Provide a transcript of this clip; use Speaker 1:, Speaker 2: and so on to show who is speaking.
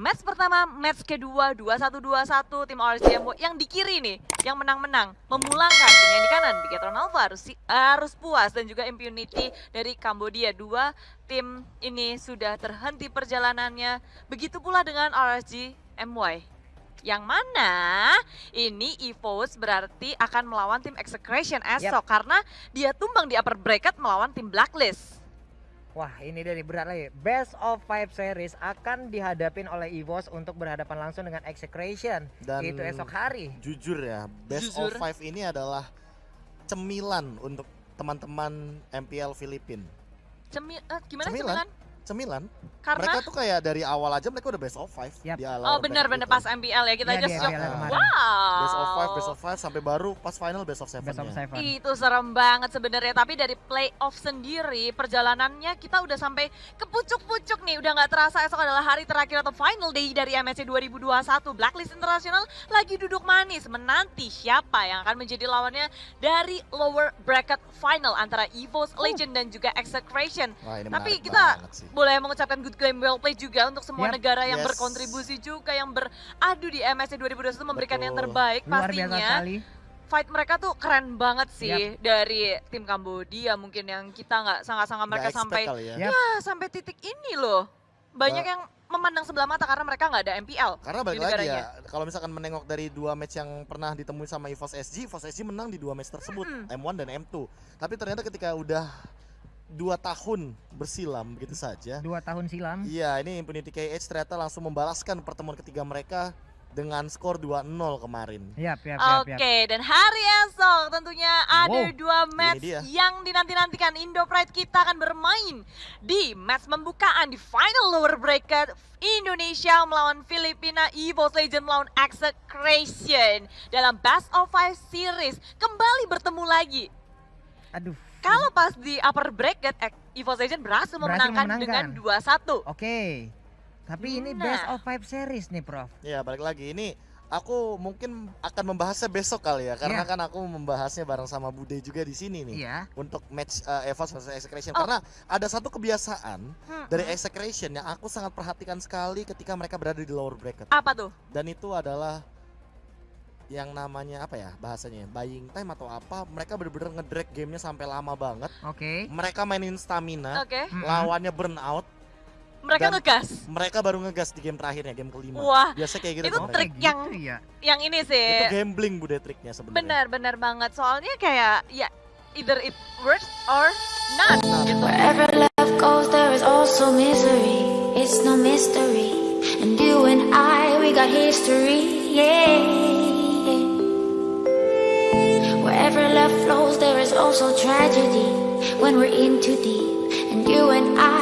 Speaker 1: Match pertama, match kedua, 21-21 tim RCMO yang di kiri nih, yang menang-menang, memulangkan tim yang di kanan, Bigetron Alpha harus, harus puas dan juga Impunity dari Kambodia. Dua tim ini sudah terhenti perjalanannya, begitu pula dengan RSG MY. Yang mana ini EVOS berarti akan melawan tim Execration esok yep. karena dia tumbang di upper bracket melawan tim Blacklist.
Speaker 2: Wah ini dari berat lagi Best of Five Series akan dihadapin oleh EVOS untuk berhadapan langsung dengan Execration Dan Itu esok hari
Speaker 3: Jujur ya Best jujur. of Five ini adalah cemilan untuk teman-teman MPL Filipin
Speaker 1: Cemil, uh, gimana cemilan? cemilan?
Speaker 3: Cemilan karena mereka tuh kayak dari awal aja mereka udah best of five
Speaker 1: yep. di Oh benar-benar pas MPL ya kita ya, aja shock.
Speaker 3: Wow. Best of five, best of five sampai baru pas final best of seven. Best of seven.
Speaker 1: Itu serem banget sebenarnya. Tapi dari playoff sendiri perjalanannya kita udah sampai ke pucuk-pucuk nih. Udah nggak terasa esok adalah hari terakhir atau final day dari MSC 2021. Blacklist International lagi duduk manis menanti siapa yang akan menjadi lawannya dari lower bracket final antara EVOS, Legend dan juga Execration. Wah, Tapi kita boleh mengucapkan good game well play juga untuk semua yep. negara yang yes. berkontribusi juga yang beradu di MSC 2021 memberikan Betul. yang terbaik Luar pastinya. Fight mereka tuh keren banget sih yep. dari tim Kambodia mungkin yang kita nggak sangat-sangat mereka sampai ya. ya sampai titik ini loh. Banyak uh, yang memandang sebelah mata karena mereka nggak ada MPL.
Speaker 3: Karena balik lagi ya, kalau misalkan menengok dari dua match yang pernah ditemui sama EVOS SG, EVOS SG menang di dua match tersebut, hmm. M1 dan M2. Tapi ternyata ketika udah dua tahun bersilam begitu saja.
Speaker 2: Dua tahun silam.
Speaker 3: Iya, ini Infinity KH ternyata langsung membalaskan pertemuan ketiga mereka dengan skor 2-0 kemarin.
Speaker 1: Yap, yap, yap, Oke, okay, dan hari esok tentunya ada wow. dua match yang dinanti-nantikan. Indo Pride kita akan bermain di match pembukaan di final lower bracket Indonesia melawan Filipina, Evo Legend melawan Execration dalam Best of Five Series. Kembali bertemu lagi.
Speaker 2: Aduh,
Speaker 1: kalau pas di upper bracket, Evo Legend berhasil, berhasil memenangkan, dengan 2-1.
Speaker 2: Oke. Okay. Tapi nah. ini best of five series nih, Prof.
Speaker 3: Iya, balik lagi. Ini aku mungkin akan membahasnya besok kali ya karena yeah. kan aku membahasnya bareng sama Bude juga di sini nih yeah. untuk match uh, EVOS versus Execration oh. karena ada satu kebiasaan hmm. dari Execration yang aku sangat perhatikan sekali ketika mereka berada di lower bracket.
Speaker 1: Apa tuh?
Speaker 3: Dan itu adalah yang namanya apa ya bahasanya buying time atau apa mereka bener-bener ngedrag gamenya sampai lama banget.
Speaker 2: Oke. Okay.
Speaker 3: mereka mainin stamina
Speaker 1: okay.
Speaker 3: lawannya burnout.
Speaker 1: Mereka ngegas?
Speaker 3: mereka baru ngegas di game terakhirnya game kelima.
Speaker 1: Wah
Speaker 3: biasa kayak gitu
Speaker 1: itu trik gitu yang ya? yang ini sih.
Speaker 3: Itu gambling bude triknya sebenarnya.
Speaker 1: Benar benar banget. Soalnya kayak ya either it works or not. Gitu.
Speaker 4: Wherever love goes there is also misery. It's no mystery. And you and I we got history yeah also tragedy when we're in too deep. And you and I